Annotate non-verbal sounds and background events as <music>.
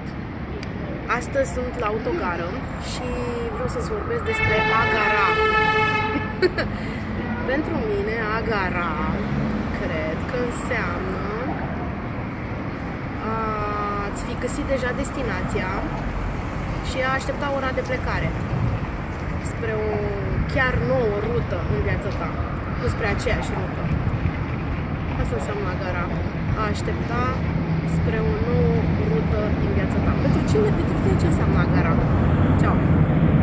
salut! Astăzi sunt la autogară și vreau să-ți vorbesc despre Agara. <laughs> Pentru mine, Agara, cred că înseamnă a-ți fi găsit deja destinația și a aștepta ora de plecare spre o chiar nouă rută în viața ta, nu spre aceeași rută. Asta înseamnă Agara. A aștepta spre o nouă rută din viața